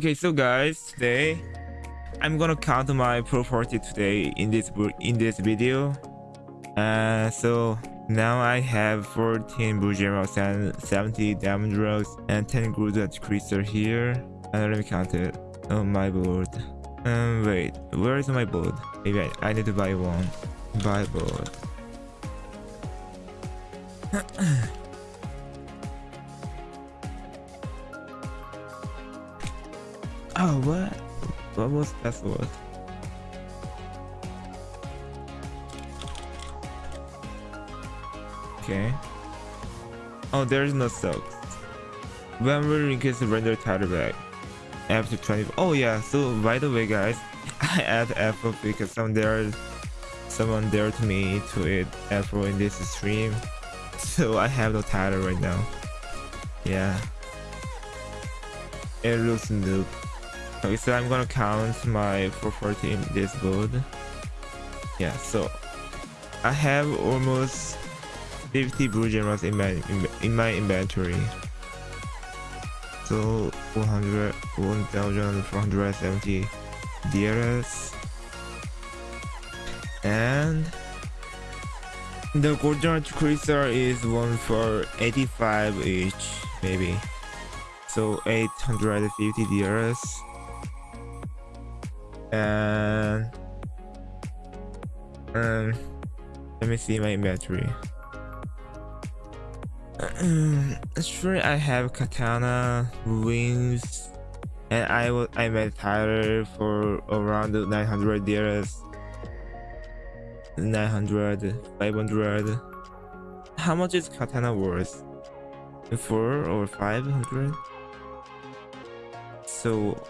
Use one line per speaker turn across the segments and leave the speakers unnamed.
Okay, so guys, today I'm gonna count my property today in this in this video. Uh, so now I have 14 Bujeros and 70 diamond locks and 10 Gruda crystal here. And let me count it on my board. Um, wait, where is my board? Maybe I, I need to buy one. Buy board. oh, what? What was password? Okay. Oh, there's no stocks. When will increase the render title back? After 20. Oh yeah. So by the way, guys, I add Apple because some there, someone dared me to eat Apple in this stream. So I have no title right now. Yeah. It looks noob. Okay, so I'm gonna count my property in this build. Yeah, so I have almost 50 blue gems in my in, in my inventory. So 100 1470 DRS and the golden crystal is one for 85 each maybe so 850 DRS and um let me see my inventory. Sure I have katana wings and I will I made Tyler for around 900 DRS 900 500 how much is katana worth? 4 or 500 so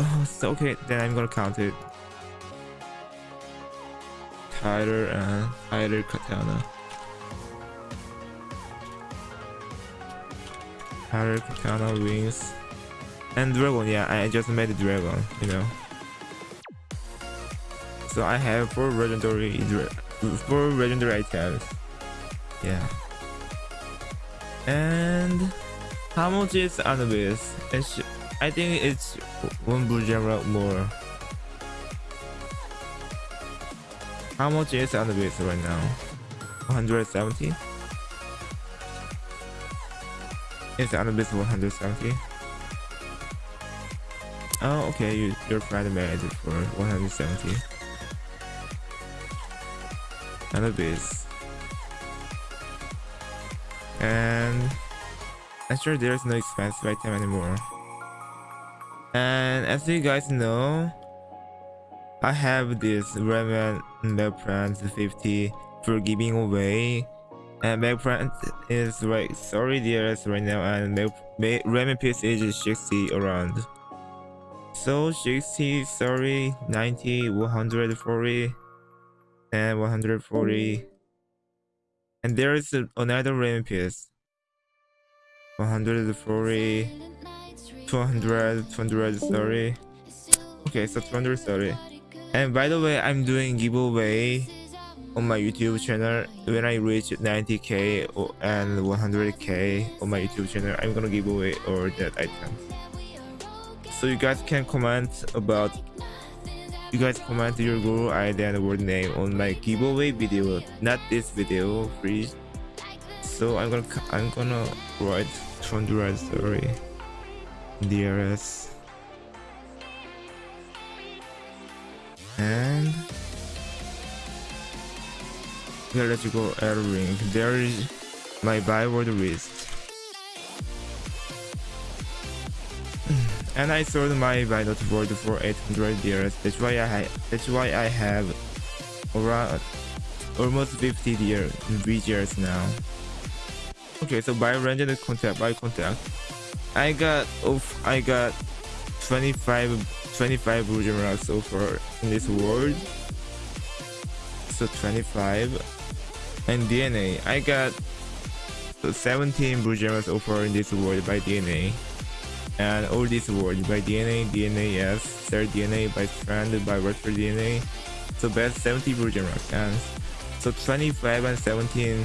oh so okay then i'm gonna count it Tyler and Tyler katana Tyler katana wings and dragon yeah i just made a dragon you know so I have four legendary four legendary items. Yeah. And how much is Anubis? It's, I think it's one blue gem more. How much is Anubis right now? 170? Is Anubis 170? Oh, okay, you, your friend made it for 170 and a base and actually there's no expensive item anymore and as you guys know I have this Ramen Milk Plant 50 for giving away. And Plant is like sorry dears right now and Ramen piece is 60 around. So 60 sorry 90 140 and 140 and there is another rain piece 140 200 230 okay so 230 and by the way i'm doing giveaway on my youtube channel. When i reach 90k and 100k on my youtube channel i'm gonna give away all that items so you guys can comment about you guys comment your GrowID and word name on my giveaway video, not this video, please. So I'm gonna I'm gonna write 200 story DRS and go air ring. There is my byword wrist. and I sold my Binance board for 800 years. That's why I that's why I have around almost 50 years years now. Okay, so by random contact by contact, I got oh I got 25 25 Bujeras so far in this world. So 25 and DNA. I got 17 Bujeras so far in this world by DNA and all these words by DNA, DNA yes, third DNA by strand by virtual DNA. So best 70 version and so 25 and 17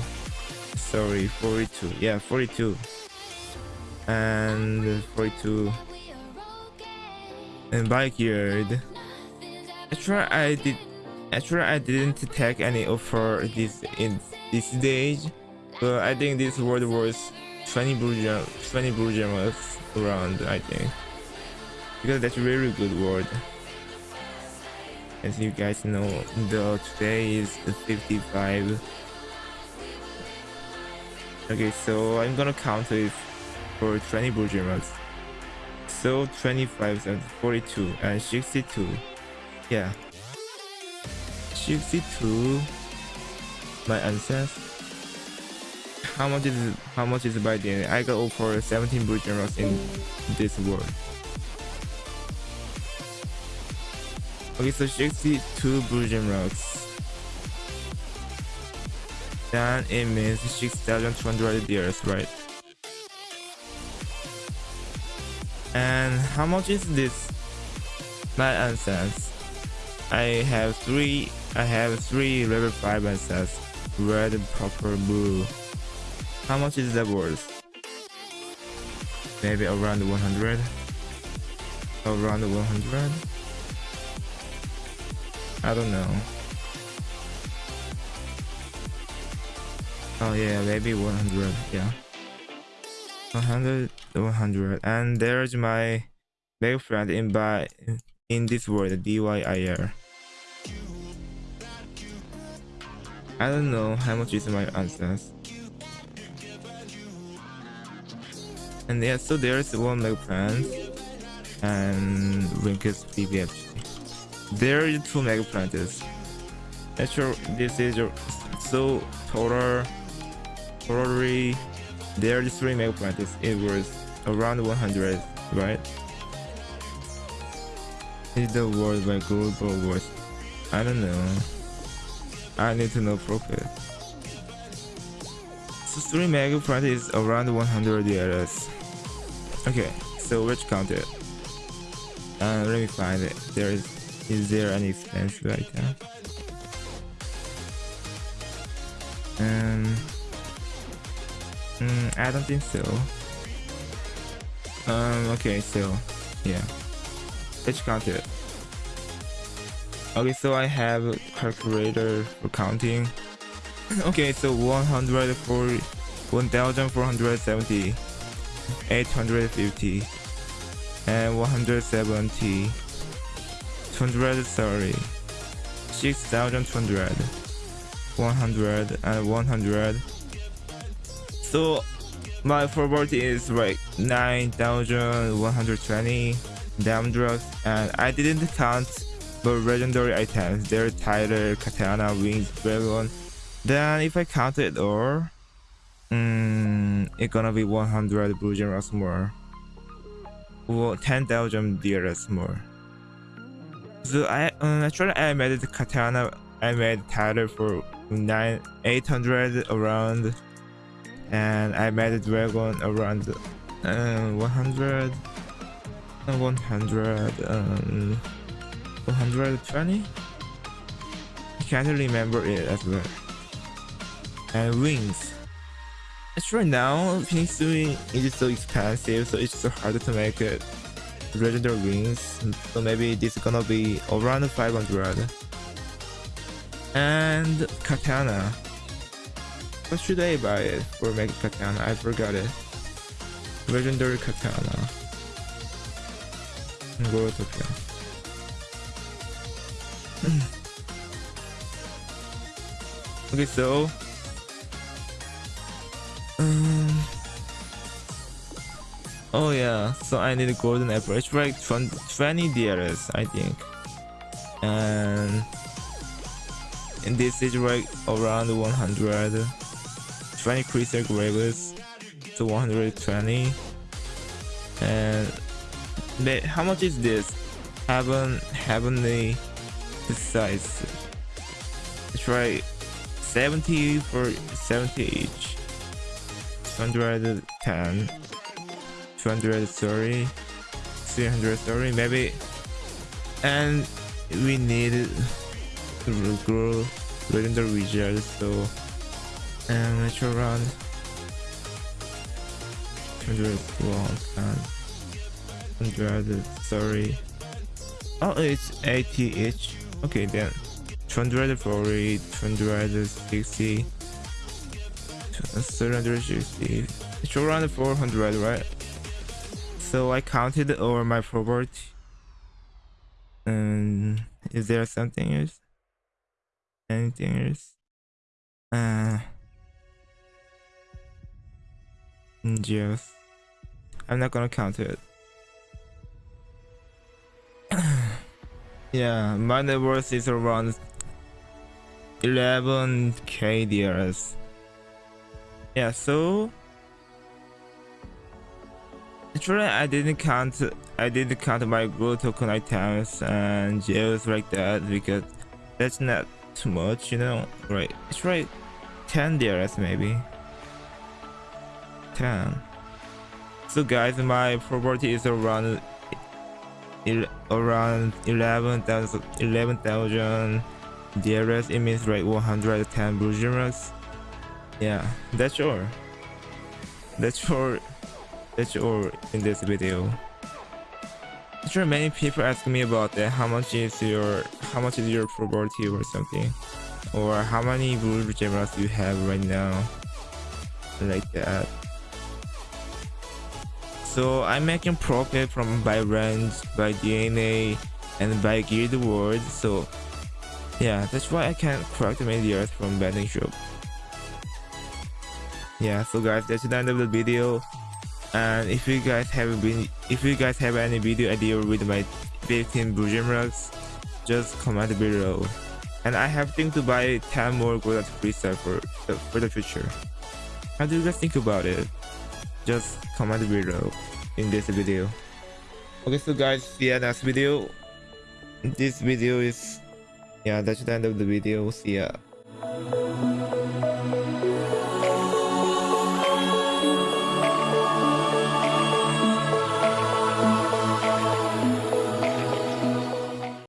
sorry 42 yeah 42 and 42 and backyard. Actually, I did. Actually, I didn't take any offer this in this stage, but I think this world was 20 blue 20 blue gems around. I think because that's a really good word. As you guys know, the today is 55. Okay, so I'm gonna count it for 20 blue gems. So 25 and 42 and 62. Yeah. 62 my answers. How much is how much is by the end? I got over 17 blue gems in this world. Okay, so 62 blue gems. Then it means 6,200 years, right? And how much is this? My answers. I have three. I have three level five answers. Red, purple, blue. How much is that worth? Maybe around 100. Around 100. I don't know. Oh yeah, maybe 100. Yeah. 100 100 and there's my big friend in by in this world DYIR I don't know how much is my answers. And yeah so there's one mega plant and Winkers BBFG there are two mega plants actually this is so total totally there are three mega plants. It was around 100, right? Is the world by global watch? I don't know. I need to know profit. So three mega plants is around 100 years. Okay, so let's count it. Uh, let me find it. There is is there any expense right now? Um. Mm, I don't think so. Um, okay, so, yeah. Let's count it. Okay, so I have a calculator for counting. okay, so 140, 1470, 850, and 170, 230, 6200, 100, and 100, so my forward is like 9120 damn drugs. And I didn't count the legendary items. Their title katana wings dragon. Then if I count it all mm, it's gonna be 100 blue gems more. Or 10,000 DRS more. So I um, actually I made the katana. I made title for 9 800 around and I made a dragon around uh, 100 100 um, 120 I can't remember it as well. And wings. Actually now Phoenix Wing is so expensive so it's so hard to make it. Legendary wings. So maybe this is gonna be around 500 and katana what should I buy it for Mega Katana? I forgot it. Legendary Katana. Go Tokyo. okay, so um, oh yeah, so I need a golden apple. It's like 20 DRS, I think, and and this is like around 100. 20 crystal gravels to 120 and how much is this? Heaven heavenly size. It's right 70 for 70 each. 210 230 330 maybe. And we need to grow the region so and run 100 100 sorry Oh, it's 80 each. Okay, then 240, 260, 360. It's around 400, right? So I counted over my property. And is there something else? Anything else? Uh, just I'm not gonna count it. yeah, my net worth is around 11k DRS. Yeah, so actually I didn't count I didn't count my gold token items and jails like that because that's not too much, you know. Right, it's right 10 DRS maybe. 10. So guys, my property is around around 11,000 11,000 DRS. It means like 110 blue gems. Yeah, that's all. That's all. That's all in this video. Sure many people ask me about that. How much is your how much is your property or something, or how many blue gems you have right now, like that. So I'm making profit from by range, by DNA, and by guild world. So yeah, that's why I can't collect many earth from betting shop. Yeah, so guys, that's the end of the video. And if you guys have been, if you guys have any video idea with my 15 Blue rocks, just comment below. And I have think to buy 10 more gold freestyle for the, for the future. How do you guys think about it? Just comment below in this video. Okay so guys see you next video. This video is yeah that's the end of the video. See ya